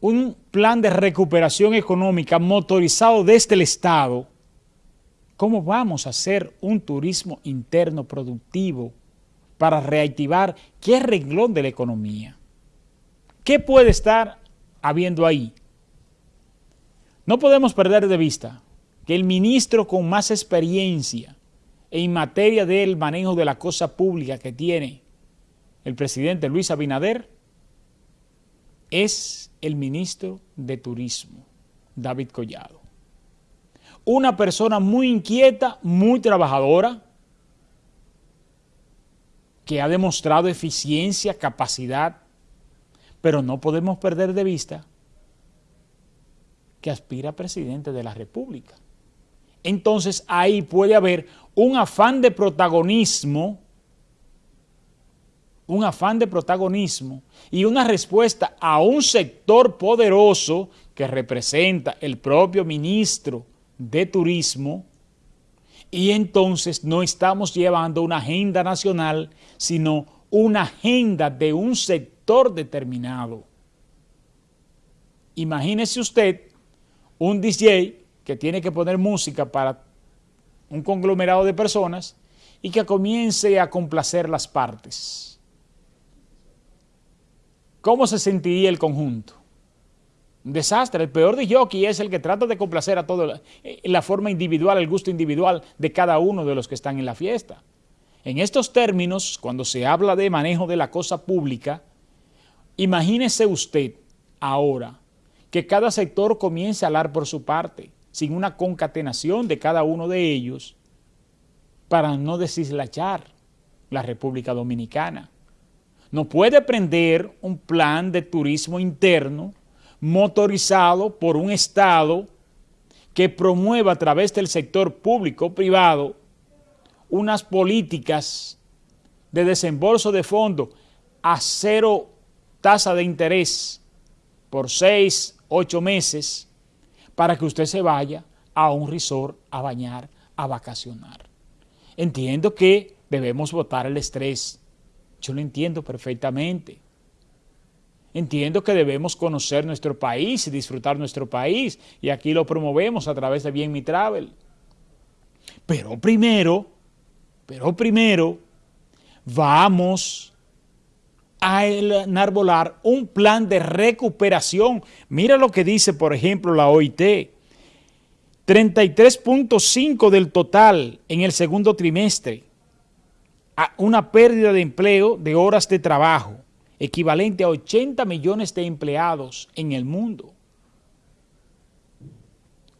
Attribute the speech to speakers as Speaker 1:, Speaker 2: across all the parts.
Speaker 1: un plan de recuperación económica motorizado desde el Estado, ¿cómo vamos a hacer un turismo interno productivo para reactivar qué renglón de la economía? ¿Qué puede estar habiendo ahí? No podemos perder de vista que el ministro con más experiencia en materia del manejo de la cosa pública que tiene el presidente Luis Abinader es el ministro de Turismo, David Collado. Una persona muy inquieta, muy trabajadora, que ha demostrado eficiencia, capacidad, pero no podemos perder de vista que aspira a presidente de la República. Entonces ahí puede haber un afán de protagonismo un afán de protagonismo y una respuesta a un sector poderoso que representa el propio ministro de Turismo y entonces no estamos llevando una agenda nacional, sino una agenda de un sector determinado. Imagínese usted un DJ que tiene que poner música para un conglomerado de personas y que comience a complacer las partes ¿cómo se sentiría el conjunto? Un desastre. El peor de jockey es el que trata de complacer a todo, eh, la forma individual, el gusto individual de cada uno de los que están en la fiesta. En estos términos, cuando se habla de manejo de la cosa pública, imagínese usted ahora que cada sector comience a hablar por su parte, sin una concatenación de cada uno de ellos, para no deslachar la República Dominicana no puede prender un plan de turismo interno motorizado por un Estado que promueva a través del sector público-privado unas políticas de desembolso de fondos a cero tasa de interés por seis, ocho meses para que usted se vaya a un resort a bañar, a vacacionar. Entiendo que debemos votar el estrés, yo lo entiendo perfectamente. Entiendo que debemos conocer nuestro país y disfrutar nuestro país y aquí lo promovemos a través de Bien Mi Travel. Pero primero, pero primero, vamos a enarbolar un plan de recuperación. Mira lo que dice, por ejemplo, la OIT. 33.5 del total en el segundo trimestre una pérdida de empleo de horas de trabajo, equivalente a 80 millones de empleados en el mundo.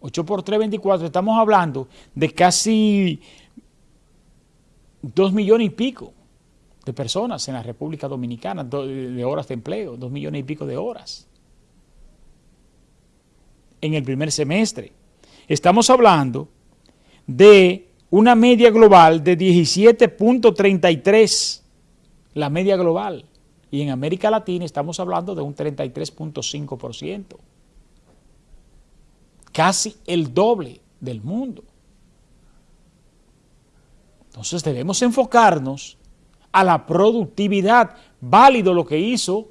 Speaker 1: 8 por 3, 24, estamos hablando de casi 2 millones y pico de personas en la República Dominicana, de horas de empleo, 2 millones y pico de horas. En el primer semestre. Estamos hablando de una media global de 17.33, la media global. Y en América Latina estamos hablando de un 33.5%. Casi el doble del mundo. Entonces debemos enfocarnos a la productividad, válido lo que hizo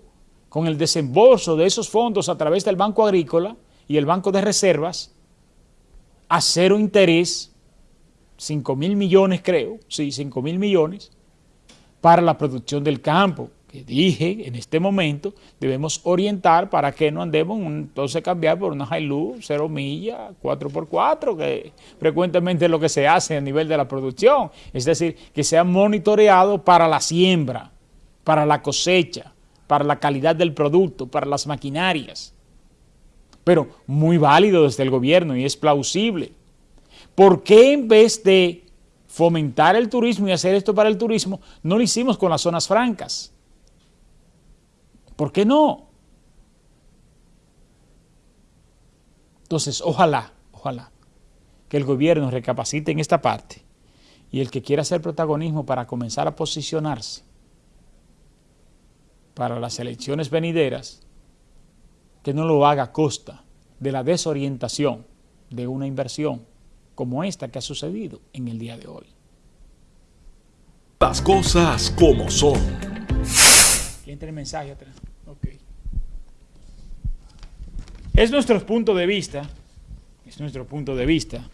Speaker 1: con el desembolso de esos fondos a través del Banco Agrícola y el Banco de Reservas, a cero interés 5 mil millones creo, sí, 5 mil millones para la producción del campo, que dije en este momento debemos orientar para que no andemos entonces cambiar por una Hilux 0 millas, 4x4, que frecuentemente es lo que se hace a nivel de la producción, es decir, que sea monitoreado para la siembra, para la cosecha, para la calidad del producto, para las maquinarias, pero muy válido desde el gobierno y es plausible ¿Por qué en vez de fomentar el turismo y hacer esto para el turismo, no lo hicimos con las zonas francas? ¿Por qué no? Entonces, ojalá, ojalá, que el gobierno recapacite en esta parte y el que quiera hacer protagonismo para comenzar a posicionarse para las elecciones venideras, que no lo haga a costa de la desorientación de una inversión como esta que ha sucedido en el día de hoy.
Speaker 2: Las cosas como son.
Speaker 1: ¿Quién tiene mensaje atrás? Ok. Es nuestro punto de vista, es nuestro punto de vista.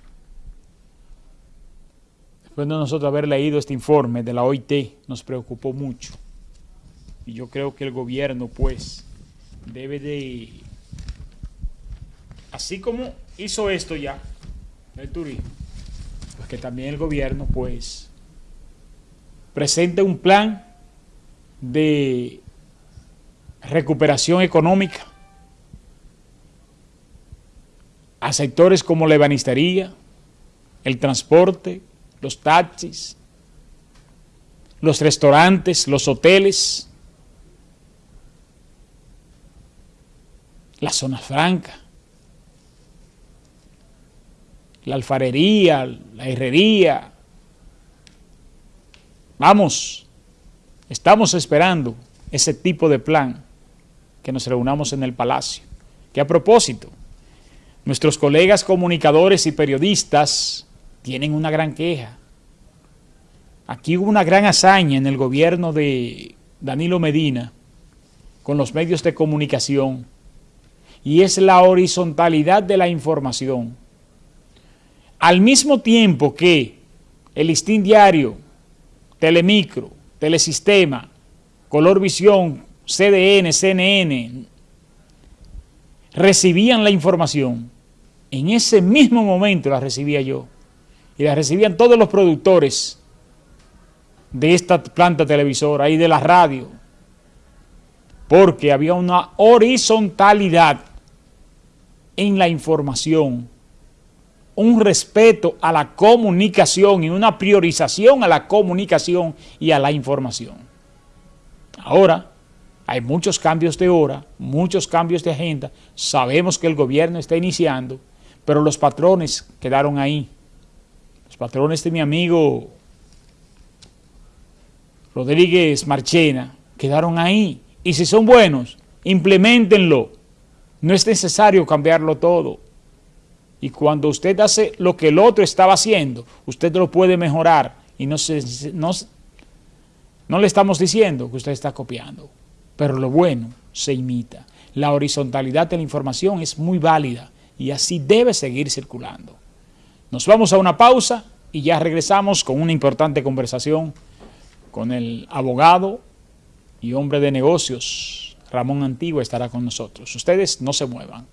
Speaker 1: Después de nosotros haber leído este informe de la OIT, nos preocupó mucho. Y yo creo que el gobierno, pues, debe de, así como hizo esto ya, el turismo, pues que también el gobierno, pues, presente un plan de recuperación económica a sectores como la ebanistería, el transporte, los taxis, los restaurantes, los hoteles, la zona franca, la alfarería, la herrería. Vamos, estamos esperando ese tipo de plan que nos reunamos en el Palacio. Que a propósito, nuestros colegas comunicadores y periodistas tienen una gran queja. Aquí hubo una gran hazaña en el gobierno de Danilo Medina con los medios de comunicación y es la horizontalidad de la información. Al mismo tiempo que el listín diario, Telemicro, Telesistema, Color Visión, CDN, CNN, recibían la información, en ese mismo momento la recibía yo. Y la recibían todos los productores de esta planta televisora y de la radio, porque había una horizontalidad en la información, un respeto a la comunicación y una priorización a la comunicación y a la información. Ahora, hay muchos cambios de hora, muchos cambios de agenda, sabemos que el gobierno está iniciando, pero los patrones quedaron ahí. Los patrones de mi amigo Rodríguez Marchena quedaron ahí. Y si son buenos, implementenlo. No es necesario cambiarlo todo. Y cuando usted hace lo que el otro estaba haciendo, usted lo puede mejorar. Y no, se, no, no le estamos diciendo que usted está copiando, pero lo bueno se imita. La horizontalidad de la información es muy válida y así debe seguir circulando. Nos vamos a una pausa y ya regresamos con una importante conversación con el abogado y hombre de negocios Ramón Antigua estará con nosotros. Ustedes no se muevan.